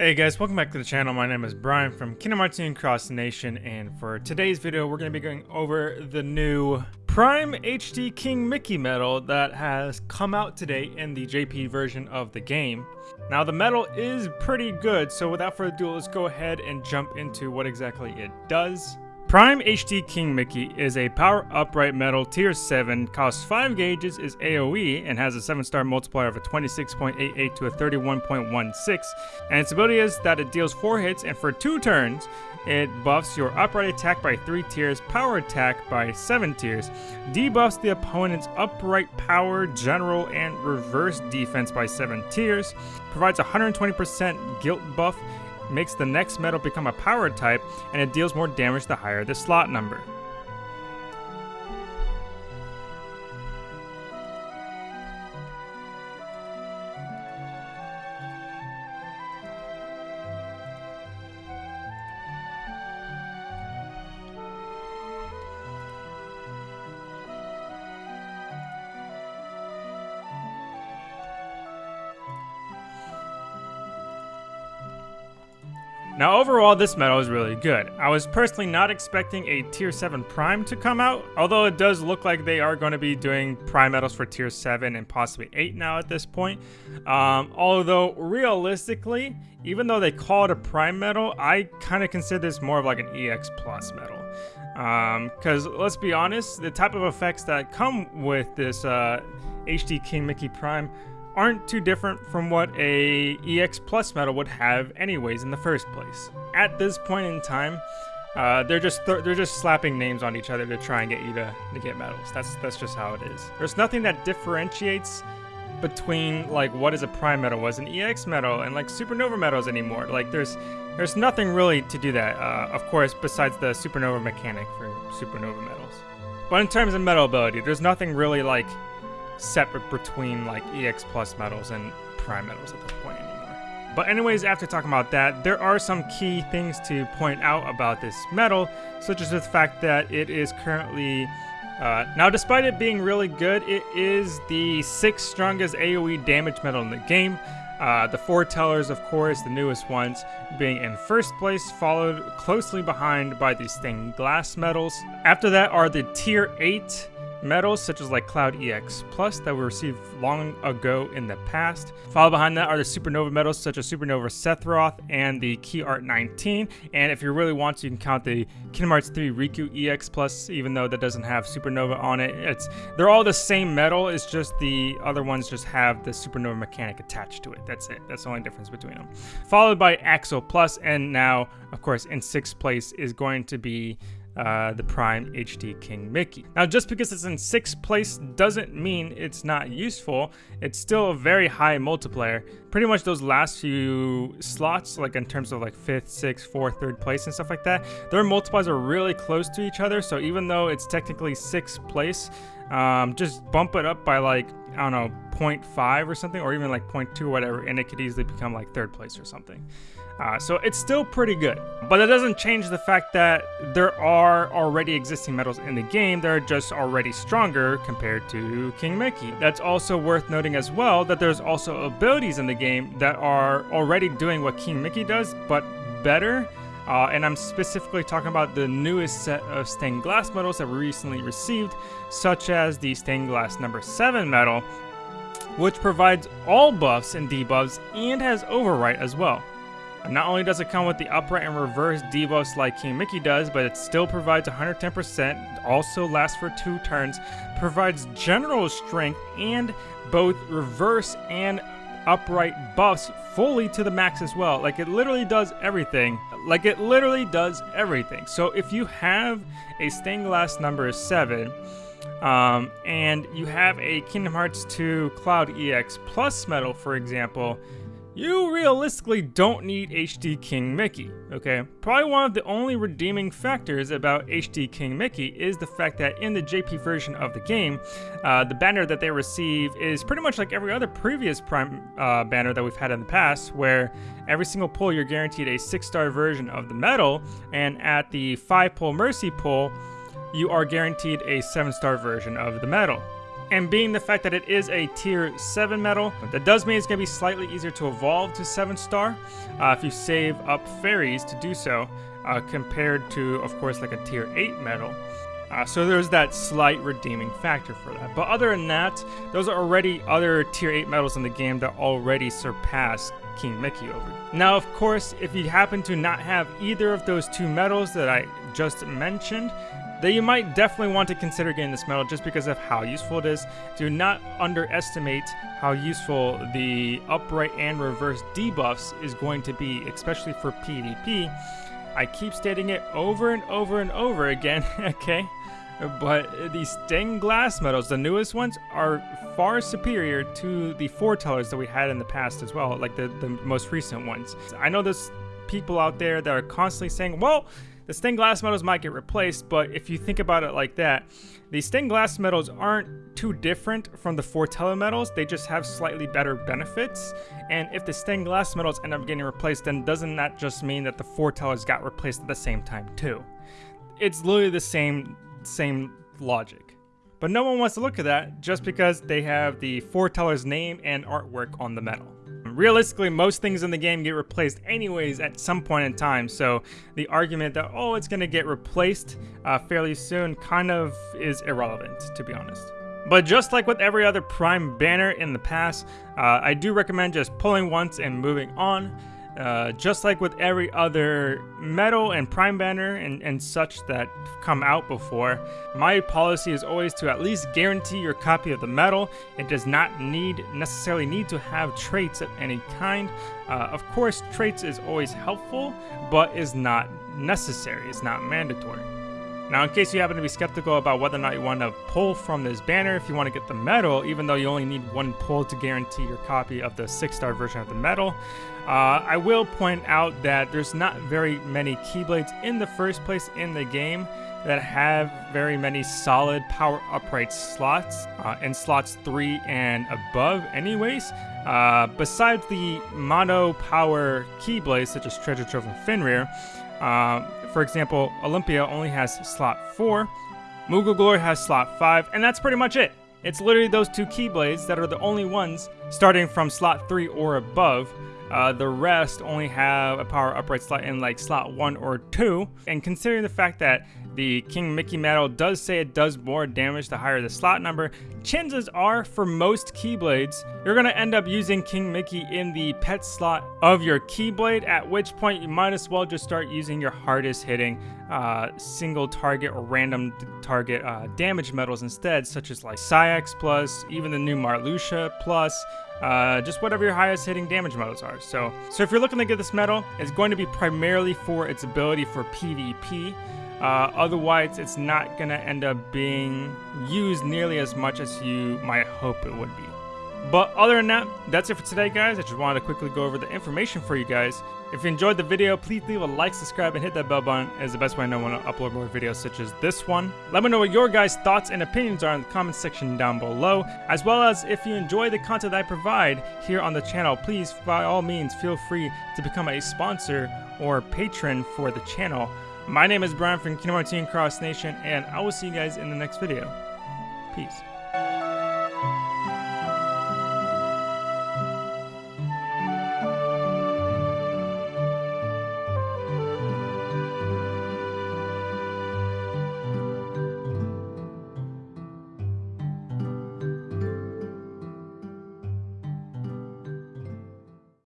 Hey guys, welcome back to the channel. My name is Brian from Kingdom Hearts Cross Nation, and for today's video, we're going to be going over the new Prime HD King Mickey medal that has come out today in the JP version of the game. Now, the medal is pretty good, so without further ado, let's go ahead and jump into what exactly it does. Prime HD King Mickey is a power upright medal tier 7, costs 5 gauges, is AoE, and has a 7 star multiplier of a 26.88 to a 31.16. And its ability is that it deals 4 hits, and for 2 turns, it buffs your upright attack by 3 tiers, power attack by 7 tiers, debuffs the opponent's upright power, general, and reverse defense by 7 tiers, provides 120% guilt buff, makes the next medal become a power type, and it deals more damage the higher the slot number. Now overall, this medal is really good. I was personally not expecting a Tier 7 Prime to come out, although it does look like they are going to be doing Prime medals for Tier 7 and possibly 8 now at this point. Um, although, realistically, even though they call it a Prime medal, I kind of consider this more of like an EX Plus medal. Because um, let's be honest, the type of effects that come with this uh, HD King Mickey Prime aren't too different from what a EX Plus medal would have anyways in the first place. At this point in time, uh, they're just th they're just slapping names on each other to try and get you to, to get medals. That's that's just how it is. There's nothing that differentiates between like what is a prime medal was an EX medal and like supernova medals anymore. Like there's there's nothing really to do that. Uh, of course, besides the supernova mechanic for supernova medals. But in terms of medal ability, there's nothing really like separate between like EX Plus medals and Prime medals at this point anymore. But anyways, after talking about that, there are some key things to point out about this medal, such as the fact that it is currently uh, now, despite it being really good, it is the sixth strongest AoE damage medal in the game. Uh, the foretellers, of course, the newest ones, being in first place, followed closely behind by the stained glass medals. After that are the tier 8 medals such as like Cloud EX Plus that were received long ago in the past. Followed behind that are the Supernova medals such as Supernova Sephiroth and the Key Art 19. And if you really want to, you can count the Kingdom Hearts 3 Riku EX Plus, even though that doesn't have Supernova on it. It's They're all the same medal, it's just the other ones just have the Supernova mechanic attached to it. That's it. That's the only difference between them. Followed by Axel Plus, and now, of course, in sixth place is going to be uh, the Prime HD King Mickey. Now, just because it's in sixth place doesn't mean it's not useful. It's still a very high multiplier. Pretty much those last few slots, like in terms of like fifth, sixth, fourth, third place and stuff like that, their multipliers are really close to each other. So even though it's technically sixth place, um, just bump it up by like, I don't know, 0.5 or something, or even like 0.2 or whatever, and it could easily become like third place or something. Uh, so it's still pretty good. But that doesn't change the fact that there are already existing medals in the game that are just already stronger compared to King Mickey. That's also worth noting as well that there's also abilities in the game that are already doing what King Mickey does, but better. Uh, and I'm specifically talking about the newest set of stained glass medals that we recently received, such as the stained glass number 7 medal, which provides all buffs and debuffs and has overwrite as well. Not only does it come with the upright and reverse debuffs like King Mickey does, but it still provides 110%, also lasts for two turns, provides general strength and both reverse and upright buffs fully to the max as well. Like it literally does everything. Like it literally does everything. So if you have a stained glass number 7, um, and you have a Kingdom Hearts 2 Cloud EX Plus medal, for example, you realistically don't need HD King Mickey, okay? Probably one of the only redeeming factors about HD King Mickey is the fact that in the JP version of the game, uh, the banner that they receive is pretty much like every other previous Prime uh, banner that we've had in the past, where every single pull you're guaranteed a 6-star version of the medal, and at the 5-pull Mercy pull, you are guaranteed a 7-star version of the medal. And being the fact that it is a tier 7 medal, that does mean it's going to be slightly easier to evolve to 7 star uh, if you save up fairies to do so, uh, compared to, of course, like a tier 8 medal. Uh, so there's that slight redeeming factor for that. But other than that, those are already other tier 8 medals in the game that already surpass King Mickey over. Now, of course, if you happen to not have either of those two medals that I just mentioned, then you might definitely want to consider getting this medal just because of how useful it is. Do not underestimate how useful the upright and reverse debuffs is going to be, especially for PvP. I keep stating it over and over and over again, okay? But these stained glass medals, the newest ones, are far superior to the foretellers that we had in the past as well, like the, the most recent ones. I know there's people out there that are constantly saying, well, the stained glass medals might get replaced, but if you think about it like that, the stained glass medals aren't too different from the foreteller medals, they just have slightly better benefits. And if the stained glass medals end up getting replaced, then doesn't that just mean that the foretellers got replaced at the same time too? It's literally the same same logic. But no one wants to look at that just because they have the foreteller's name and artwork on the medal. Realistically, most things in the game get replaced anyways at some point in time, so the argument that, oh, it's going to get replaced uh, fairly soon kind of is irrelevant, to be honest. But just like with every other Prime banner in the past, uh, I do recommend just pulling once and moving on. Uh, just like with every other medal and prime banner and, and such that come out before, my policy is always to at least guarantee your copy of the medal. It does not need necessarily need to have traits of any kind. Uh, of course, traits is always helpful, but is not necessary. It's not mandatory. Now, in case you happen to be skeptical about whether or not you want to pull from this banner if you want to get the medal, even though you only need one pull to guarantee your copy of the 6-star version of the medal, uh, I will point out that there's not very many Keyblades in the first place in the game that have very many solid power upright slots, uh, in slots 3 and above anyways. Uh, besides the mono power Keyblades such as Treasure Trove and Fenrir, uh, for example, Olympia only has slot 4, Moogle Glory has slot 5, and that's pretty much it. It's literally those two Keyblades that are the only ones starting from slot 3 or above. Uh, the rest only have a power upright slot in like slot 1 or 2. And considering the fact that the King Mickey medal does say it does more damage the higher the slot number. Chances are, for most Keyblades, you're going to end up using King Mickey in the pet slot of your Keyblade, at which point you might as well just start using your hardest hitting uh, single target or random target uh, damage medals instead, such as like Saïx Plus, even the new Marluxia Plus, uh, just whatever your highest hitting damage medals are. So, so if you're looking to get this medal, it's going to be primarily for its ability for PvP. Uh, otherwise, it's not going to end up being used nearly as much as you might hope it would be. But other than that, that's it for today, guys. I just wanted to quickly go over the information for you guys. If you enjoyed the video, please leave a like, subscribe, and hit that bell button as the best way I know when I upload more videos such as this one. Let me know what your guys' thoughts and opinions are in the comment section down below, as well as if you enjoy the content I provide here on the channel, please, by all means, feel free to become a sponsor or patron for the channel. My name is Brian from Kingdom Hearts Cross Nation, and I will see you guys in the next video. Peace.